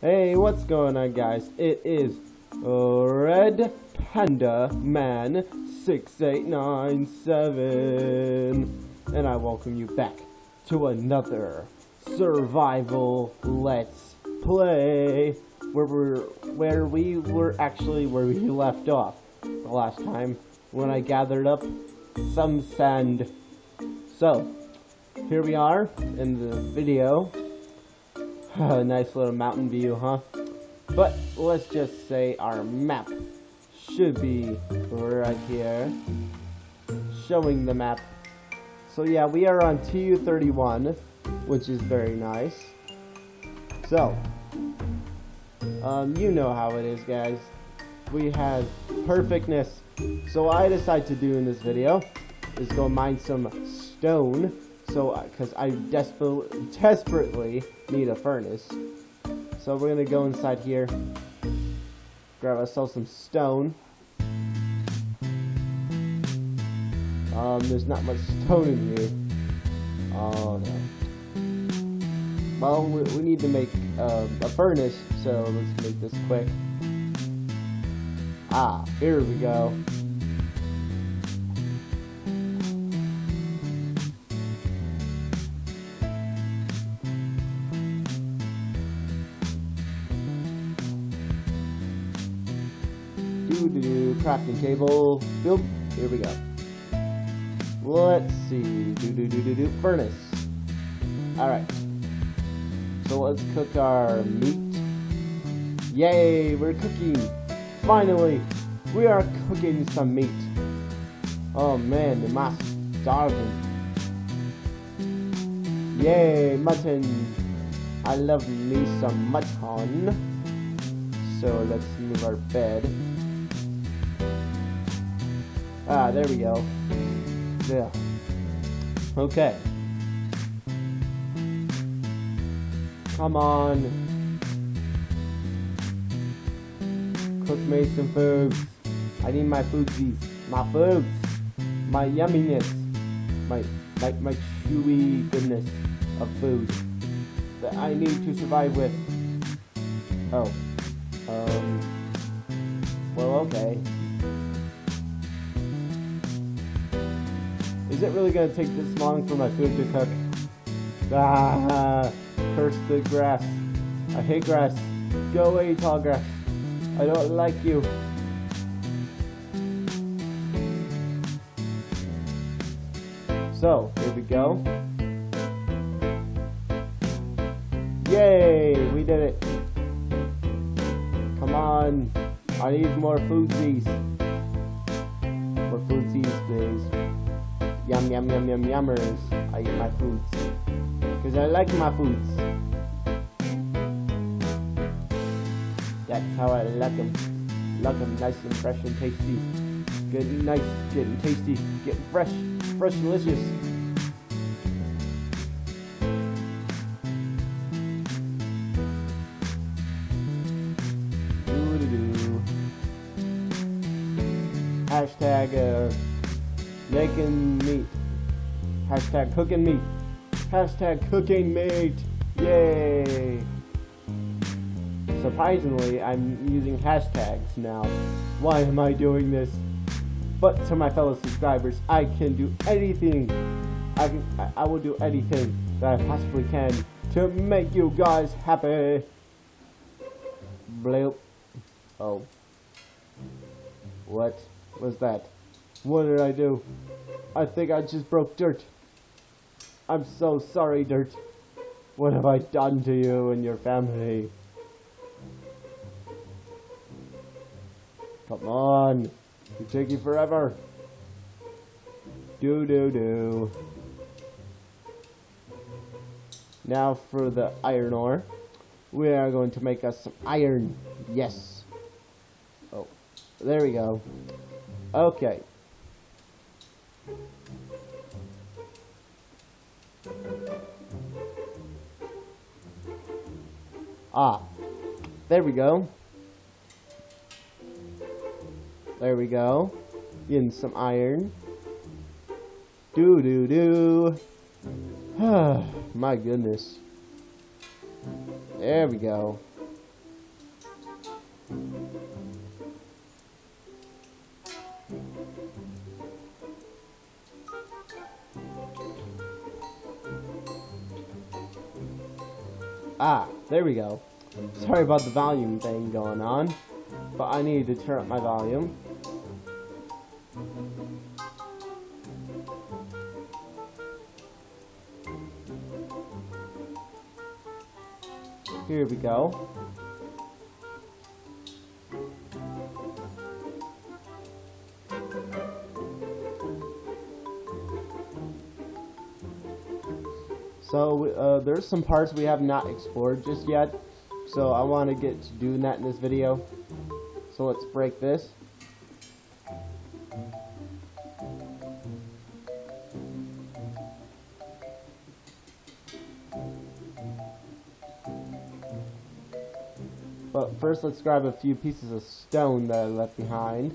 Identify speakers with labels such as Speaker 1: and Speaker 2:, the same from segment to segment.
Speaker 1: Hey, what's going on, guys? It is Red Panda Man 6897, and I welcome you back to another survival Let's Play, where we're where we were actually where we left off the last time when I gathered up some sand. So, here we are in the video nice little mountain view, huh? But let's just say our map should be right here. Showing the map. So yeah, we are on TU-31, which is very nice. So, um, you know how it is, guys. We have perfectness. So I decide to do in this video is go mine some stone so, because uh, I desperately, desperately need a furnace. So we're gonna go inside here, grab ourselves some stone. Um, there's not much stone in here. Oh no. Well, we, we need to make uh, a furnace, so let's make this quick. Ah, here we go. Crafting table. Build. Here we go. Let's see. Do do do do do. Furnace. All right. So let's cook our meat. Yay! We're cooking. Finally, we are cooking some meat. Oh man, the mass starving. Yay, mutton. I love me some mutton. So let's move our bed. Ah, there we go. Yeah. Okay. Come on. Cook me some food. I need my foodsies. My foods. My yumminess. My, my, my chewy goodness of food that I need to survive with. Oh. Um. Well, okay. Is it really to take this long for my food to cook? Ah, curse the grass. I hate grass. Go away, tall grass. I don't like you. So, here we go. Yay, we did it. Come on. I need more food, foodsies. More foodsies, please. Yum, yum, yum, yum, yummers. I eat my foods. Because I like my foods. That's how I like them. Like them nice and fresh and tasty. Getting nice, getting tasty, getting fresh, fresh and delicious. Making meat. Hashtag cooking meat. Hashtag cooking meat. Yay! Surprisingly, I'm using hashtags now. Why am I doing this? But to my fellow subscribers, I can do anything. I can, I, will do anything that I possibly can to make you guys happy. Bloop. Oh. What was that? What did I do? I think I just broke dirt. I'm so sorry, Dirt. What have I done to you and your family? Come on. It's taking forever. Do do do. Now for the iron ore. We are going to make us some iron. Yes. Oh, there we go. Okay. Ah, there we go. There we go. Getting some iron. Do do do. My goodness. There we go. Ah, there we go. Sorry about the volume thing going on, but I need to turn up my volume. Here we go. So uh, there's some parts we have not explored just yet. So I want to get to doing that in this video. So let's break this. But first let's grab a few pieces of stone that I left behind.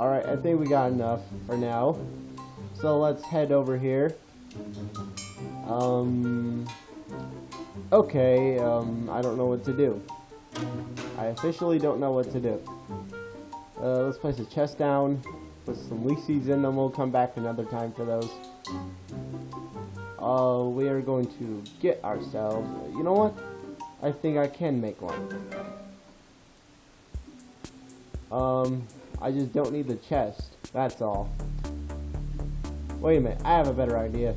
Speaker 1: Alright, I think we got enough for now. So let's head over here. Um, okay, um, I don't know what to do. I officially don't know what to do. Uh, let's place a chest down, put some seeds in them, we'll come back another time for those. Uh, we are going to get ourselves, you know what? I think I can make one. Um, I just don't need the chest, that's all. Wait a minute, I have a better idea.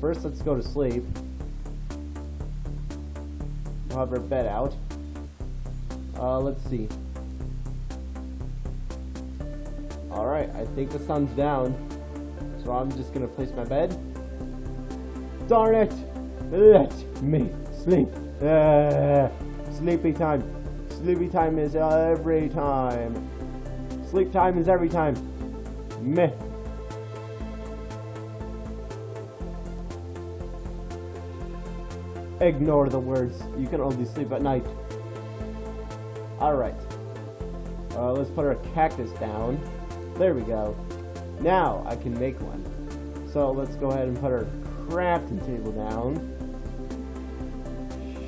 Speaker 1: First, let's go to sleep. We'll have our bed out. Uh, let's see. Alright, I think the sun's down. So I'm just gonna place my bed. Darn it! Let me sleep. Uh, sleepy time. Sleepy time is every time. Sleep time is every time. Meh. Ignore the words. You can only sleep at night. Alright. Uh, let's put our cactus down. There we go. Now I can make one. So let's go ahead and put our crafting table down.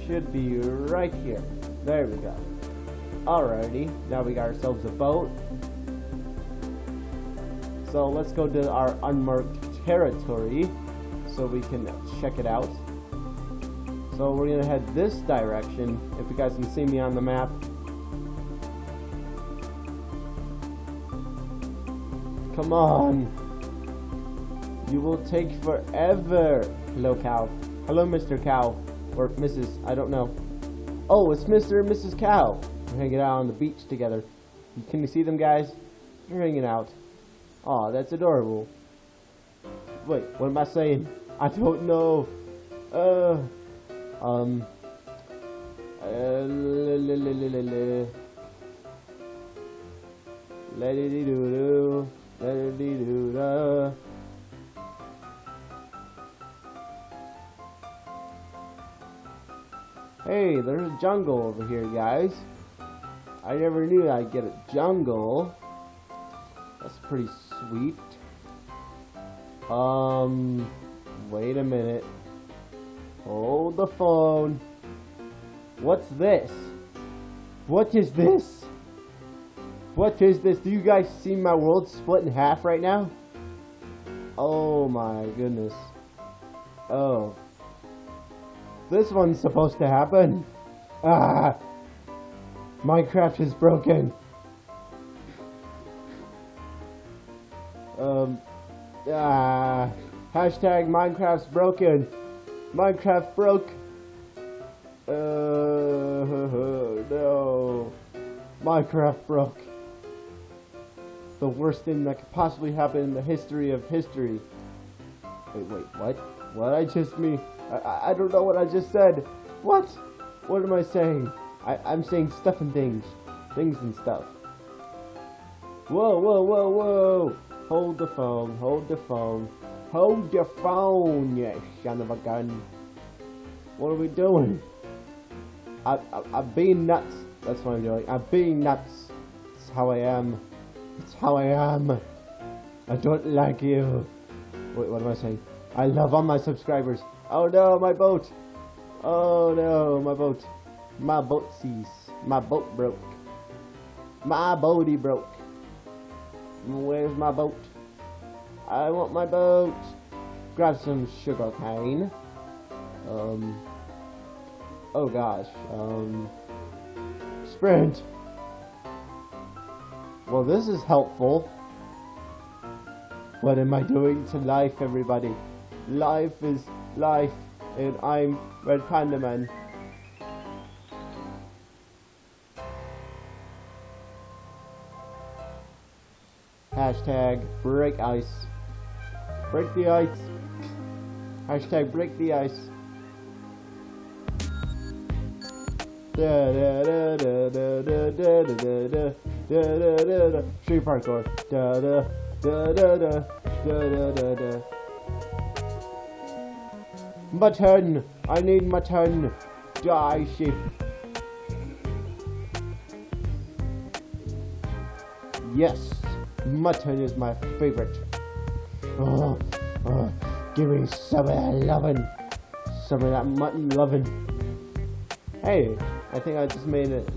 Speaker 1: Should be right here. There we go. Alrighty. Now we got ourselves a boat. So let's go to our unmarked territory so we can check it out. So we're gonna head this direction, if you guys can see me on the map. Come on! You will take forever! Hello, cow. Hello, Mr. Cow. Or Mrs. I don't know. Oh, it's Mr. and Mrs. Cow. Hanging out on the beach together. Can you see them, guys? They're hanging out. Aw, that's adorable. Wait, what am I saying? I don't know. Uh... Um. Uh, let it do do, let it do da. Hey, there's a jungle over here, guys. I never knew I'd get a jungle. That's pretty sweet. Um, wait a minute. Hold the phone. What's this? What is this? What is this? Do you guys see my world split in half right now? Oh my goodness. Oh. This one's supposed to happen. Ah! Minecraft is broken. Um. Ah. Hashtag Minecraft's broken. Minecraft broke. Uh, no. Minecraft broke. The worst thing that could possibly happen in the history of history. Wait, wait, what? What I just mean? I, I don't know what I just said. What? What am I saying? I, I'm saying stuff and things. Things and stuff. Whoa, whoa, whoa, whoa! Hold the phone, hold the phone. Hold your phone, you son of a gun. What are we doing? I, I, I'm being nuts. That's what I'm doing. I'm being nuts. It's how I am. It's how I am. I don't like you. Wait, what am I saying? I love all my subscribers. Oh no, my boat. Oh no, my boat. My boat sees. My boat broke. My boaty broke. Where's my boat? I want my boat. Grab some sugar cane. Um. Oh gosh. Um. Sprint. Well, this is helpful. What am I doing to life, everybody? Life is life, and I'm Red Panda Man. Hashtag break ice. Break the ice. Hashtag break the ice. Street parkour. Da da da da da da da da. Mutton! I need mutton! Die sheep! Yes! Mutton is my favorite. Oh, oh, give me some of that lovin'. Some of that mutton lovin'. Hey, I think I just made it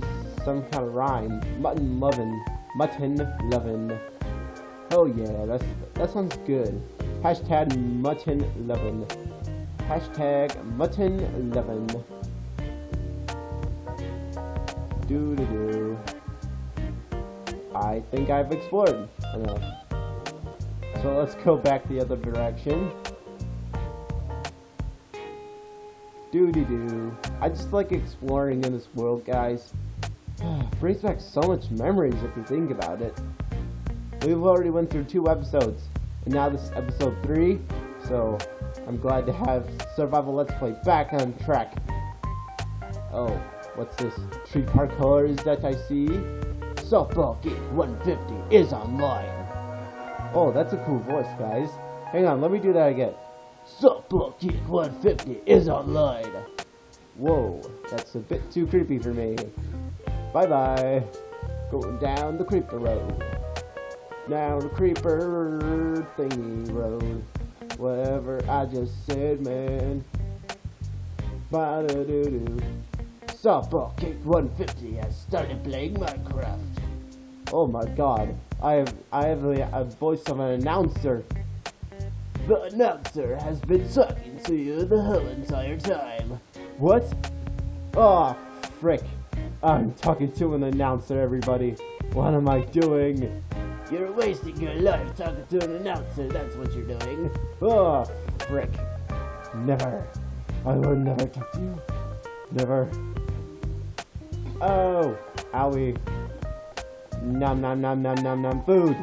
Speaker 1: some kind of rhyme. Mutton lovin'. Mutton lovin'. Oh yeah, that's that sounds good. Hashtag mutton lovin'. Hashtag mutton11. Doo doo doo. I think I've explored So let's go back the other direction. Doody doo. I just like exploring in this world, guys. Brings back so much memories if you think about it. We've already went through two episodes, and now this is episode three, so I'm glad to have Survival Let's Play back on track. Oh, what's this? Tree parkour that I see? Softball Geek 150 is online. Oh, that's a cool voice, guys. Hang on, let me do that again. Softball Geek 150 is online. Whoa, that's a bit too creepy for me. Bye bye. Going down the creeper road. Down the creeper thingy road. Whatever I just said, man. Ba da doo doo. Softball Kick 150 has started playing Minecraft. Oh my god. I have I have a, a voice of an announcer. The announcer has been talking to you the whole entire time. What? Oh, frick. I'm talking to an announcer, everybody. What am I doing? You're wasting your life talking to an announcer, that's what you're doing. Oh, frick. Never. I will never talk to you. Never. Oh, owie. Nom nom nom nom nom nom. Food.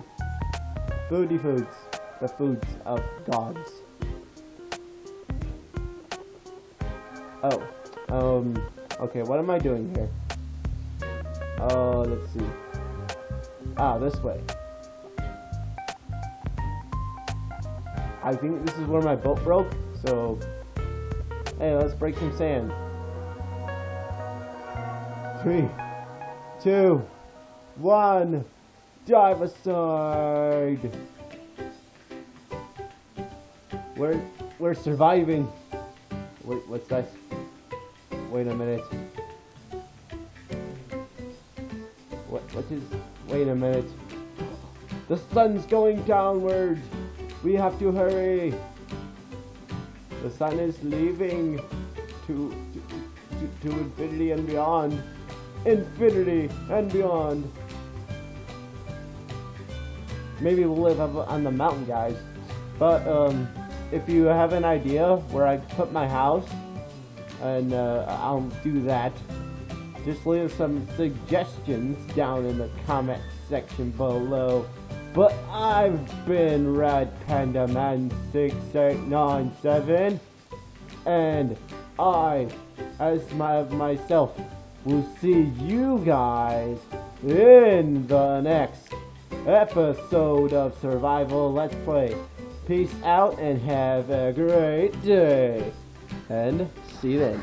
Speaker 1: Foody foods. The foods of gods. Oh. Um. Okay, what am I doing here? Oh, let's see. Ah, this way. I think this is where my boat broke, so... Hey, let's break some sand. Three, two, one, dive aside! We're, we're surviving. Wait, what's that? Wait a minute. What, what is, wait a minute. The sun's going downward! We have to hurry! The sun is leaving to, to, to, to infinity and beyond. Infinity and beyond. Maybe we'll live up on the mountain, guys. But, um, if you have an idea where I put my house, and uh, I'll do that, just leave some suggestions down in the comment section below. But I've been Red Panda Man 6897 and I, as my myself, will see you guys in the next episode of Survival Let's Play. Peace out and have a great day. And see you then.